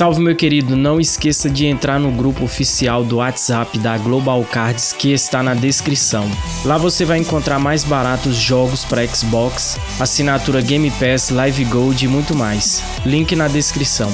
Salve meu querido, não esqueça de entrar no grupo oficial do WhatsApp da Global Cards que está na descrição. Lá você vai encontrar mais baratos jogos para Xbox, assinatura Game Pass, Live Gold e muito mais. Link na descrição.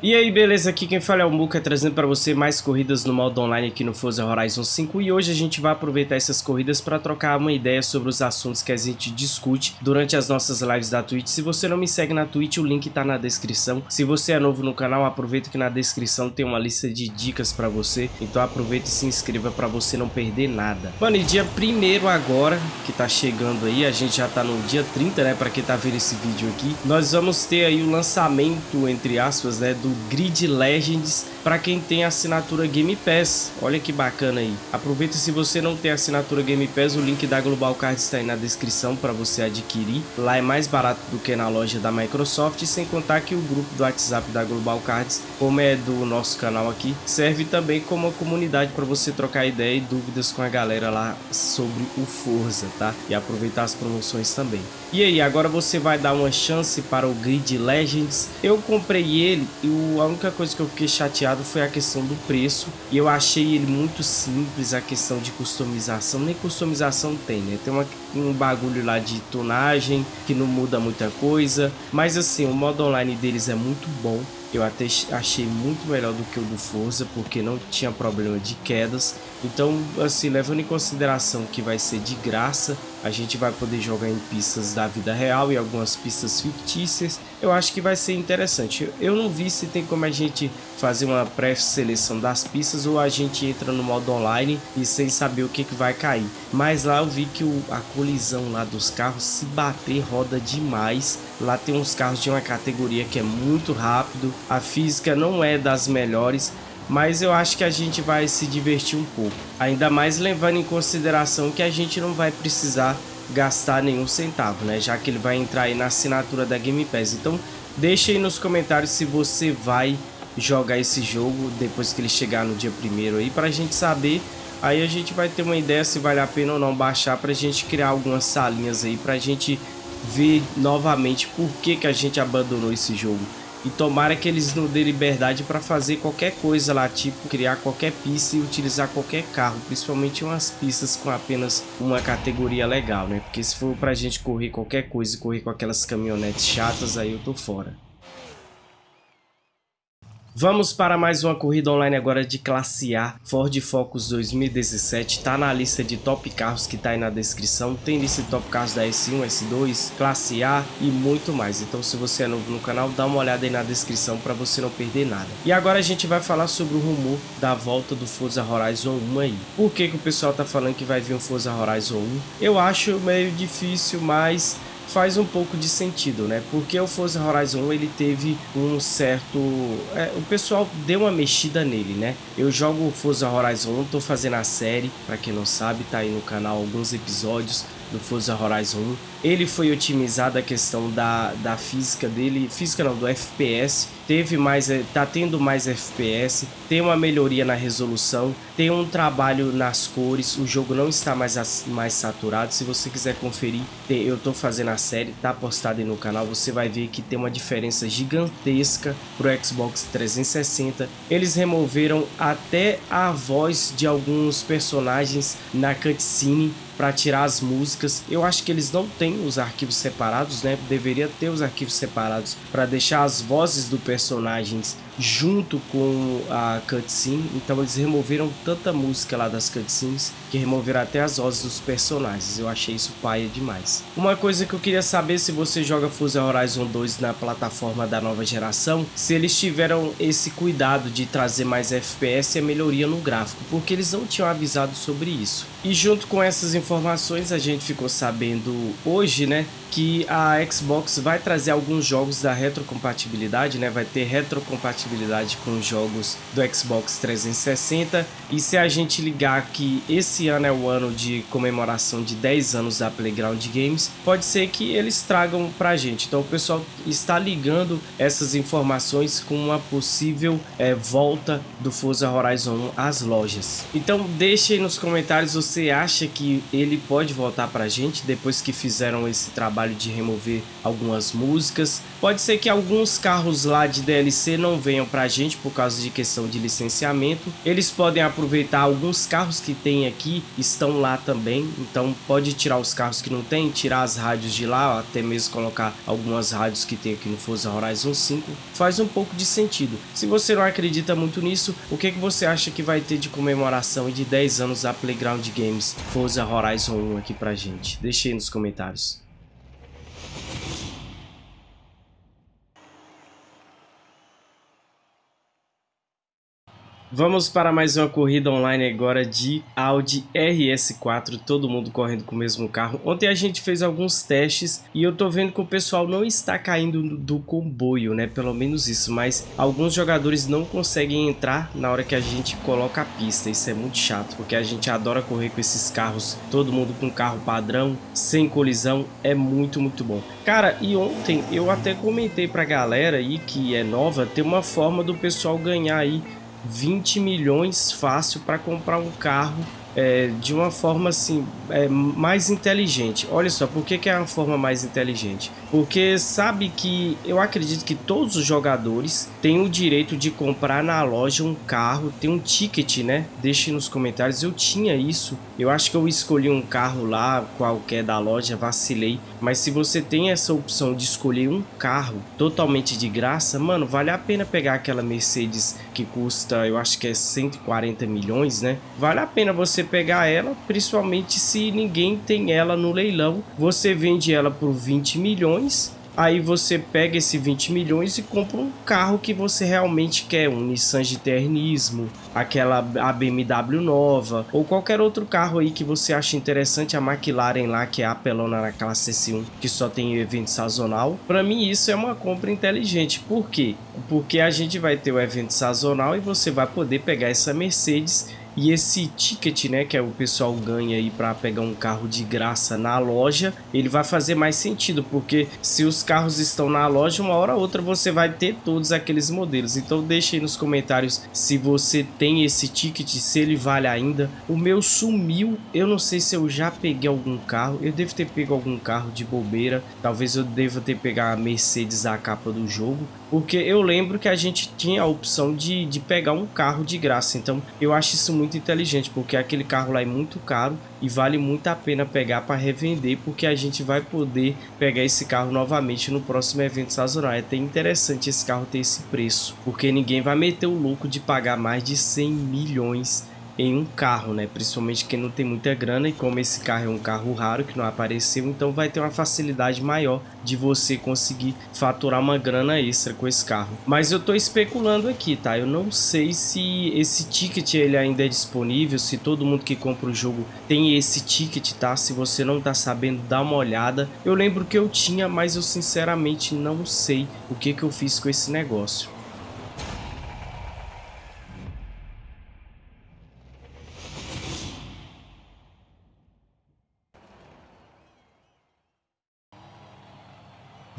E aí, beleza? Aqui quem fala é o Muka, trazendo para você mais corridas no modo online aqui no Forza Horizon 5 e hoje a gente vai aproveitar essas corridas para trocar uma ideia sobre os assuntos que a gente discute durante as nossas lives da Twitch. Se você não me segue na Twitch, o link tá na descrição. Se você é novo no canal, aproveita que na descrição tem uma lista de dicas para você, então aproveita e se inscreva para você não perder nada. Mano, e dia primeiro agora, que tá chegando aí, a gente já tá no dia 30, né, para quem tá vendo esse vídeo aqui, nós vamos ter aí o lançamento, entre aspas, né, do do Grid Legends para quem tem assinatura Game Pass. Olha que bacana aí. Aproveita se você não tem assinatura Game Pass, o link da Global Card está aí na descrição para você adquirir. Lá é mais barato do que na loja da Microsoft, sem contar que o grupo do WhatsApp da Global Cards, como é do nosso canal aqui, serve também como uma comunidade para você trocar ideia e dúvidas com a galera lá sobre o Forza, tá? E aproveitar as promoções também. E aí, agora você vai dar uma chance para o Grid Legends. Eu comprei ele e a única coisa que eu fiquei chateado foi a questão do preço. E eu achei ele muito simples, a questão de customização. Nem customização tem, né? Tem uma, um bagulho lá de tonagem que não muda muita coisa. Mas assim, o modo online deles é muito bom. Eu até achei muito melhor do que o do Forza, porque não tinha problema de quedas. Então, assim, levando em consideração que vai ser de graça, a gente vai poder jogar em pistas da vida real e algumas pistas fictícias. Eu acho que vai ser interessante. Eu não vi se tem como a gente fazer uma pré-seleção das pistas ou a gente entra no modo online e sem saber o que, que vai cair. Mas lá eu vi que o, a colisão lá dos carros, se bater, roda demais. Lá tem uns carros de uma categoria que é muito rápido. A física não é das melhores, mas eu acho que a gente vai se divertir um pouco. Ainda mais levando em consideração que a gente não vai precisar gastar nenhum centavo, né? Já que ele vai entrar aí na assinatura da Game Pass. Então, deixa aí nos comentários se você vai jogar esse jogo depois que ele chegar no dia primeiro aí, pra gente saber. Aí a gente vai ter uma ideia se vale a pena ou não baixar pra gente criar algumas salinhas aí, pra gente ver novamente por que, que a gente abandonou esse jogo. E tomara que eles não dêem liberdade para fazer qualquer coisa lá, tipo criar qualquer pista e utilizar qualquer carro, principalmente umas pistas com apenas uma categoria legal, né? Porque se for pra gente correr qualquer coisa e correr com aquelas caminhonetes chatas, aí eu tô fora. Vamos para mais uma corrida online agora de classe A, Ford Focus 2017, tá na lista de top carros que tá aí na descrição, tem lista de top carros da S1, S2, classe A e muito mais, então se você é novo no canal, dá uma olhada aí na descrição para você não perder nada. E agora a gente vai falar sobre o rumor da volta do Forza Horizon 1 aí. Por que que o pessoal tá falando que vai vir um Forza Horizon 1? Eu acho meio difícil, mas faz um pouco de sentido, né? Porque o Forza Horizon ele teve um certo... É, o pessoal deu uma mexida nele, né? Eu jogo o Forza Horizon 1, tô fazendo a série, para quem não sabe, tá aí no canal alguns episódios do Forza Horizon 1. Ele foi otimizado a questão da, da física dele, física não, do FPS, teve mais, eh, tá tendo mais FPS, tem uma melhoria na resolução, tem um trabalho nas cores, o jogo não está mais, mais saturado, se você quiser conferir, eu tô fazendo a série, tá postado aí no canal, você vai ver que tem uma diferença gigantesca pro Xbox 360, eles removeram até a voz de alguns personagens na cutscene, para tirar as músicas. Eu acho que eles não têm os arquivos separados, né? Deveria ter os arquivos separados para deixar as vozes do personagens junto com a cutscene. Então eles removeram tanta música lá das cutscenes que removeram até as vozes dos personagens. Eu achei isso paia demais. Uma coisa que eu queria saber se você joga Forza Horizon 2 na plataforma da nova geração, se eles tiveram esse cuidado de trazer mais FPS e a melhoria no gráfico, porque eles não tinham avisado sobre isso. E junto com essas informações a gente ficou sabendo hoje, né, que a Xbox vai trazer alguns jogos da retrocompatibilidade, né? Vai ter retrocompatibilidade com jogos do Xbox 360. E se a gente ligar que esse ano é o ano de comemoração de 10 anos da Playground Games, pode ser que eles tragam pra gente. Então o pessoal está ligando essas informações com uma possível é, volta do Forza Horizon 1 às lojas. Então deixe nos comentários, você acha que ele pode voltar pra gente depois que fizeram esse trabalho trabalho de remover algumas músicas. Pode ser que alguns carros lá de DLC não venham pra gente por causa de questão de licenciamento. Eles podem aproveitar alguns carros que tem aqui, estão lá também. Então pode tirar os carros que não tem, tirar as rádios de lá, até mesmo colocar algumas rádios que tem aqui no Forza Horizon 5. Faz um pouco de sentido. Se você não acredita muito nisso, o que, que você acha que vai ter de comemoração de 10 anos da Playground Games Forza Horizon 1 aqui pra gente? Deixe aí nos comentários. Vamos para mais uma corrida online agora de Audi RS4, todo mundo correndo com o mesmo carro. Ontem a gente fez alguns testes e eu tô vendo que o pessoal não está caindo do comboio, né? Pelo menos isso, mas alguns jogadores não conseguem entrar na hora que a gente coloca a pista. Isso é muito chato, porque a gente adora correr com esses carros, todo mundo com carro padrão, sem colisão, é muito, muito bom. Cara, e ontem eu até comentei pra galera aí que é nova, tem uma forma do pessoal ganhar aí 20 milhões fácil para comprar um carro é, de uma forma assim é, mais inteligente. Olha só, por que, que é uma forma mais inteligente? Porque sabe que eu acredito que todos os jogadores têm o direito de comprar na loja um carro, tem um ticket, né? Deixe nos comentários. Eu tinha isso. Eu acho que eu escolhi um carro lá, qualquer da loja, vacilei. Mas se você tem essa opção de escolher um carro totalmente de graça, mano, vale a pena pegar aquela Mercedes que custa, eu acho que é 140 milhões, né? Vale a pena você pegar ela, principalmente se ninguém tem ela no leilão. Você vende ela por 20 milhões aí você pega esse 20 milhões e compra um carro que você realmente quer, um Nissan GTR Nismo, aquela a BMW nova, ou qualquer outro carro aí que você acha interessante, a McLaren lá, que é a apelona na classe S1, que só tem evento sazonal. Para mim isso é uma compra inteligente, por quê? Porque a gente vai ter o evento sazonal e você vai poder pegar essa Mercedes e esse ticket, né, que é o pessoal ganha aí para pegar um carro de graça na loja, ele vai fazer mais sentido, porque se os carros estão na loja, uma hora ou outra você vai ter todos aqueles modelos. Então deixe aí nos comentários se você tem esse ticket, se ele vale ainda. O meu sumiu, eu não sei se eu já peguei algum carro, eu devo ter pego algum carro de bobeira, talvez eu deva ter pegado a Mercedes a capa do jogo, porque eu lembro que a gente tinha a opção de, de pegar um carro de graça, então eu acho isso muito inteligente, porque aquele carro lá é muito caro e vale muito a pena pegar para revender, porque a gente vai poder pegar esse carro novamente no próximo evento sazonal. É até interessante esse carro ter esse preço, porque ninguém vai meter o louco de pagar mais de 100 milhões em um carro, né? Principalmente quem não tem muita grana e como esse carro é um carro raro que não apareceu, então vai ter uma facilidade maior de você conseguir faturar uma grana extra com esse carro. Mas eu tô especulando aqui, tá? Eu não sei se esse ticket ele ainda é disponível, se todo mundo que compra o jogo tem esse ticket, tá? Se você não tá sabendo, dá uma olhada. Eu lembro que eu tinha, mas eu sinceramente não sei o que que eu fiz com esse negócio.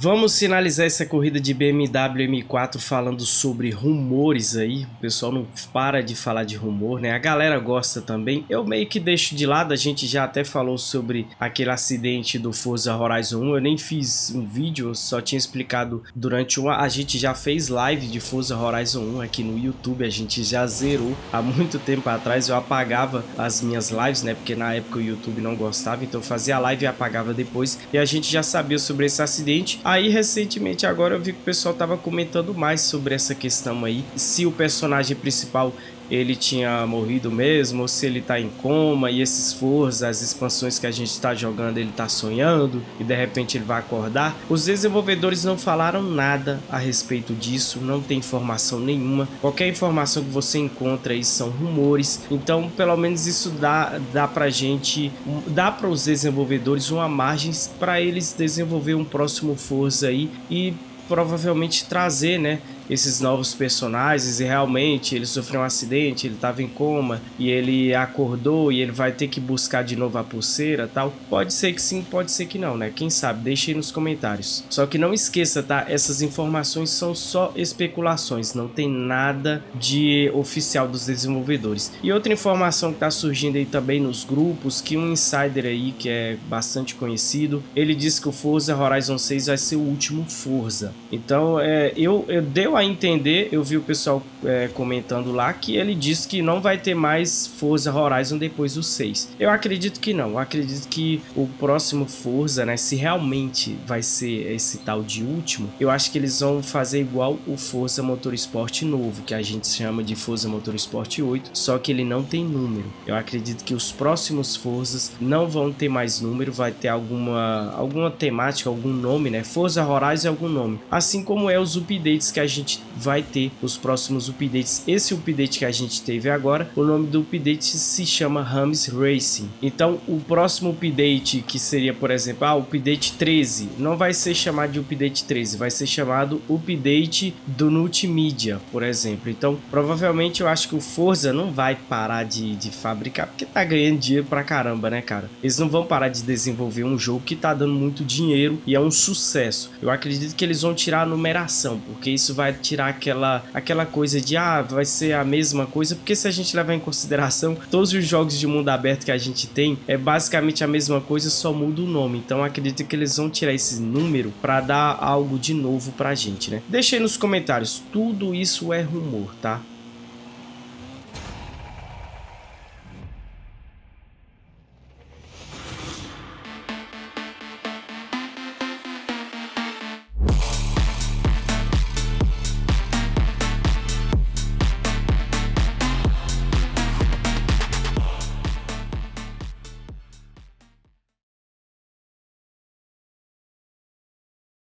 Vamos finalizar essa corrida de BMW M4 falando sobre rumores aí. O pessoal não para de falar de rumor, né? A galera gosta também. Eu meio que deixo de lado, a gente já até falou sobre aquele acidente do Forza Horizon 1. Eu nem fiz um vídeo, só tinha explicado durante uma... A gente já fez live de Forza Horizon 1 aqui no YouTube, a gente já zerou há muito tempo atrás. Eu apagava as minhas lives, né? Porque na época o YouTube não gostava, então eu fazia live e apagava depois. E a gente já sabia sobre esse acidente. Aí recentemente agora eu vi que o pessoal tava comentando mais sobre essa questão aí, se o personagem principal ele tinha morrido mesmo, ou se ele tá em coma, e esses Forza, as expansões que a gente está jogando, ele tá sonhando, e de repente ele vai acordar. Os desenvolvedores não falaram nada a respeito disso, não tem informação nenhuma. Qualquer informação que você encontra aí são rumores, então pelo menos isso dá, dá pra gente, dá para os desenvolvedores uma margem para eles desenvolver um próximo Forza aí, e provavelmente trazer, né, esses novos personagens e realmente ele sofreu um acidente, ele estava em coma e ele acordou e ele vai ter que buscar de novo a pulseira tal. Pode ser que sim, pode ser que não, né? Quem sabe? Deixe aí nos comentários. Só que não esqueça, tá? Essas informações são só especulações, não tem nada de oficial dos desenvolvedores. E outra informação que está surgindo aí também nos grupos, que um insider aí que é bastante conhecido, ele disse que o Forza Horizon 6 vai ser o último Forza. Então, é, eu, eu deu a entender, eu vi o pessoal é, comentando lá que ele disse que não vai ter mais Forza Horizon depois do 6. Eu acredito que não, eu acredito que o próximo Forza, né, se realmente vai ser esse tal de último, eu acho que eles vão fazer igual o Forza Motorsport novo, que a gente chama de Forza Motorsport 8, só que ele não tem número. Eu acredito que os próximos Forzas não vão ter mais número, vai ter alguma, alguma temática, algum nome, né? Forza Horizon é algum nome. Assim como é os updates que a gente vai ter, os próximos updates. Esse update que a gente teve agora, o nome do update se chama Rams Racing. Então, o próximo update, que seria, por exemplo, ah, update 13, não vai ser chamado de update 13, vai ser chamado update do multimídia, por exemplo. Então, provavelmente eu acho que o Forza não vai parar de, de fabricar, porque tá ganhando dinheiro pra caramba, né, cara? Eles não vão parar de desenvolver um jogo que tá dando muito dinheiro e é um sucesso. Eu acredito que eles vão tirar a numeração, porque isso vai tirar aquela, aquela coisa de, ah, vai ser a mesma coisa, porque se a gente levar em consideração, todos os jogos de mundo aberto que a gente tem, é basicamente a mesma coisa, só muda o nome. Então, acredito que eles vão tirar esse número para dar algo de novo pra gente, né? Deixa aí nos comentários, tudo isso é rumor, tá?